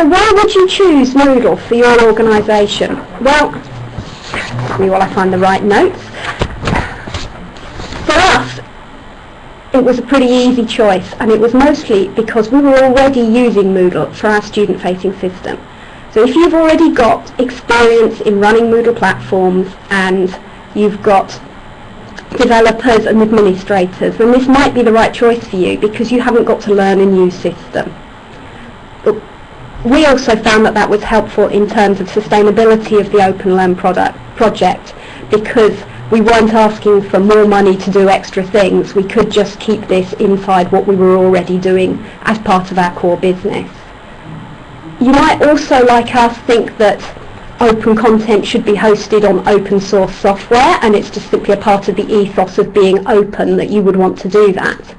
So why would you choose Moodle for your organisation? Well, me while I find the right notes. For us, it was a pretty easy choice and it was mostly because we were already using Moodle for our student-facing system. So if you've already got experience in running Moodle platforms and you've got developers and administrators, then this might be the right choice for you because you haven't got to learn a new system. We also found that that was helpful in terms of sustainability of the Open Learn product, project because we weren't asking for more money to do extra things. We could just keep this inside what we were already doing as part of our core business. You might also, like us, think that open content should be hosted on open source software and it's just simply a part of the ethos of being open that you would want to do that.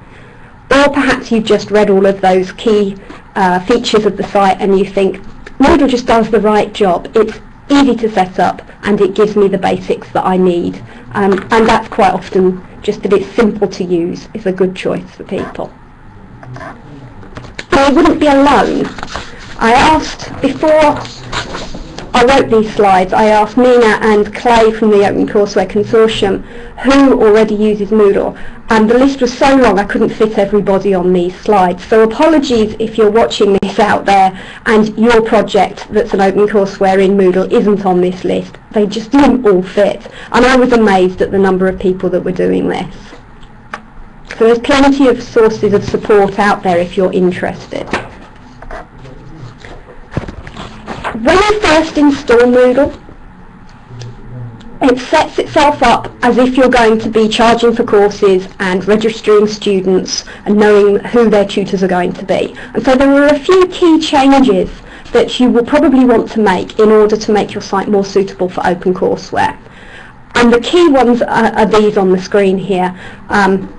Or perhaps you've just read all of those key uh, features of the site and you think Moodle just does the right job. It's easy to set up and it gives me the basics that I need. Um, and that's quite often just that it's simple to use is a good choice for people. I wouldn't be alone. I asked before I wrote these slides, I asked Mina and Clay from the Open Courseware Consortium who already uses Moodle and the list was so long I couldn't fit everybody on these slides. So apologies if you're watching this out there and your project that's an Open Courseware in Moodle isn't on this list. They just didn't all fit and I was amazed at the number of people that were doing this. So there's plenty of sources of support out there if you're interested. When you first install Moodle, it sets itself up as if you're going to be charging for courses and registering students and knowing who their tutors are going to be. And so there are a few key changes that you will probably want to make in order to make your site more suitable for OpenCourseWare. And the key ones are, are these on the screen here. Um,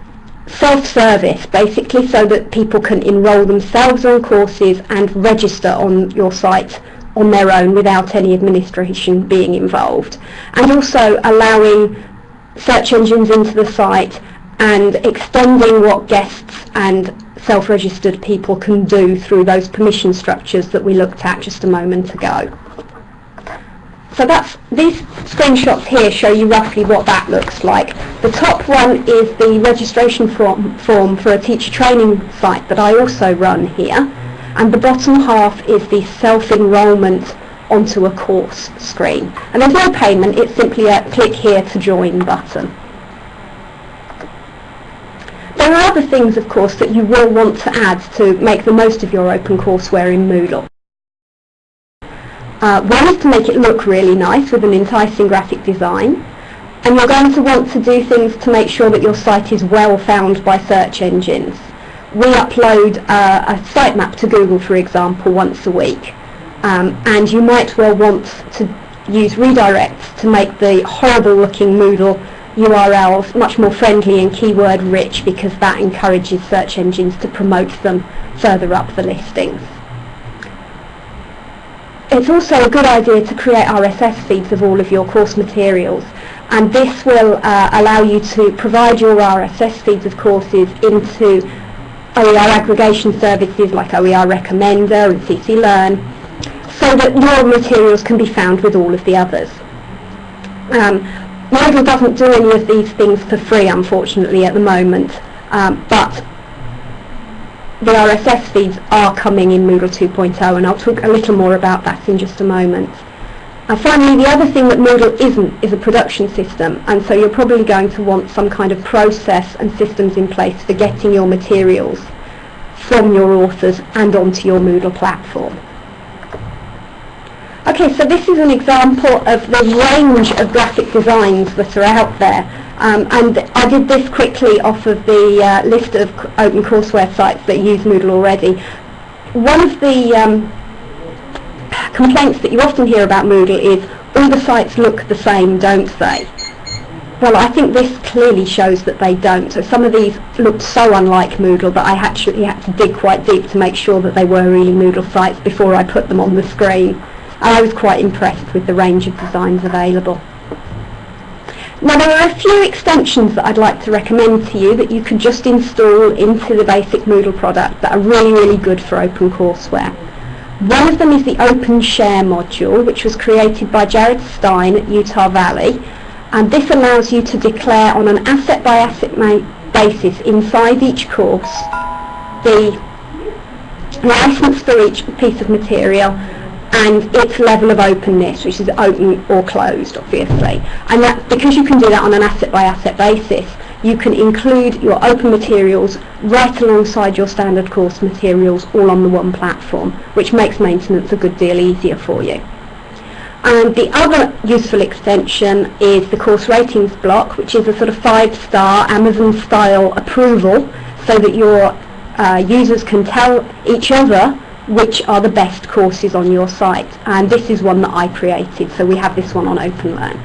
self-service, basically so that people can enrol themselves on courses and register on your site on their own without any administration being involved. And also allowing search engines into the site and extending what guests and self-registered people can do through those permission structures that we looked at just a moment ago. So that's these screenshots here show you roughly what that looks like. The top one is the registration form, form for a teacher training site that I also run here and the bottom half is the self-enrolment onto a course screen. And there's no payment, it's simply a click here to join button. There are other things, of course, that you will want to add to make the most of your OpenCourseWare in Moodle. Uh, one is to make it look really nice with an enticing graphic design. And you're going to want to do things to make sure that your site is well found by search engines we upload uh, a sitemap to Google, for example, once a week. Um, and you might well want to use redirects to make the horrible looking Moodle URLs much more friendly and keyword rich because that encourages search engines to promote them further up the listings. It's also a good idea to create RSS feeds of all of your course materials and this will uh, allow you to provide your RSS feeds of courses into OER aggregation services like OER Recommender and CC Learn so that your materials can be found with all of the others. Um, Moodle doesn't do any of these things for free unfortunately at the moment um, but the RSS feeds are coming in Moodle 2.0 and I'll talk a little more about that in just a moment. Finally, the other thing that Moodle isn't is a production system, and so you're probably going to want some kind of process and systems in place for getting your materials from your authors and onto your Moodle platform. Okay, so this is an example of the range of graphic designs that are out there. Um, and I did this quickly off of the uh, list of open courseware sites that use Moodle already. One of the um, complaints that you often hear about Moodle is all the sites look the same, don't they? Well, I think this clearly shows that they don't. So some of these looked so unlike Moodle that I actually had to dig quite deep to make sure that they were really Moodle sites before I put them on the screen. And I was quite impressed with the range of designs available. Now there are a few extensions that I'd like to recommend to you that you could just install into the basic Moodle product that are really, really good for OpenCourseWare. One of them is the Open Share module, which was created by Jared Stein at Utah Valley, and this allows you to declare on an asset-by-asset basis inside each course the license for each piece of material and its level of openness, which is open or closed, obviously. And that because you can do that on an asset-by-asset basis, you can include your open materials right alongside your standard course materials all on the one platform, which makes maintenance a good deal easier for you. And the other useful extension is the course ratings block, which is a sort of five-star Amazon-style approval so that your uh, users can tell each other which are the best courses on your site. And this is one that I created, so we have this one on OpenLearn.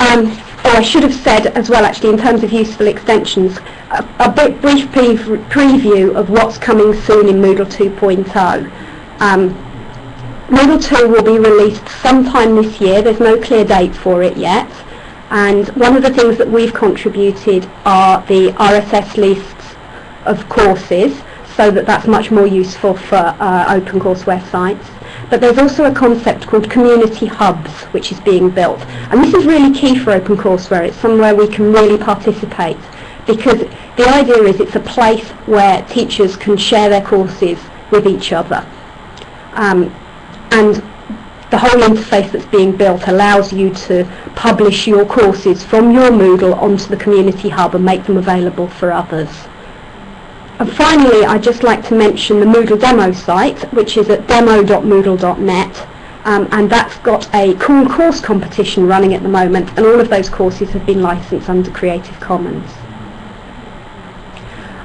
Um, I should have said as well, actually, in terms of useful extensions, a, a bit brief pre preview of what's coming soon in Moodle 2.0. Um, Moodle 2 will be released sometime this year. There's no clear date for it yet. And one of the things that we've contributed are the RSS lists of courses so that that's much more useful for uh, open courseware sites. But there's also a concept called community hubs which is being built. And this is really key for OpenCourseware. It's somewhere we can really participate because the idea is it's a place where teachers can share their courses with each other. Um, and the whole interface that's being built allows you to publish your courses from your Moodle onto the Community Hub and make them available for others. And finally, I'd just like to mention the Moodle demo site, which is at demo.moodle.net. Um, and that's got a cool course competition running at the moment, and all of those courses have been licensed under Creative Commons.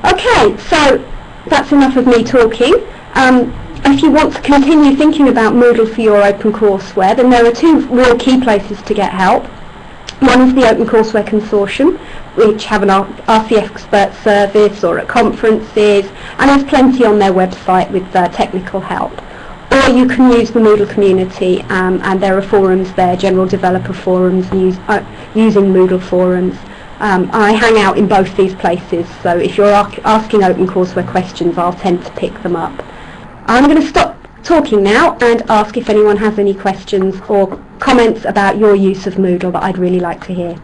Okay, so that's enough of me talking. Um, if you want to continue thinking about Moodle for your OpenCourseware, then there are two real key places to get help. One is the OpenCourseware Consortium, which have an RC expert service or at conferences, and there's plenty on their website with uh, technical help. Or you can use the Moodle community, um, and there are forums there, general developer forums, use, uh, using Moodle forums. Um, I hang out in both these places, so if you're asking OpenCourseware questions, I'll tend to pick them up. I'm going to stop talking now and ask if anyone has any questions or comments about your use of Moodle that I'd really like to hear.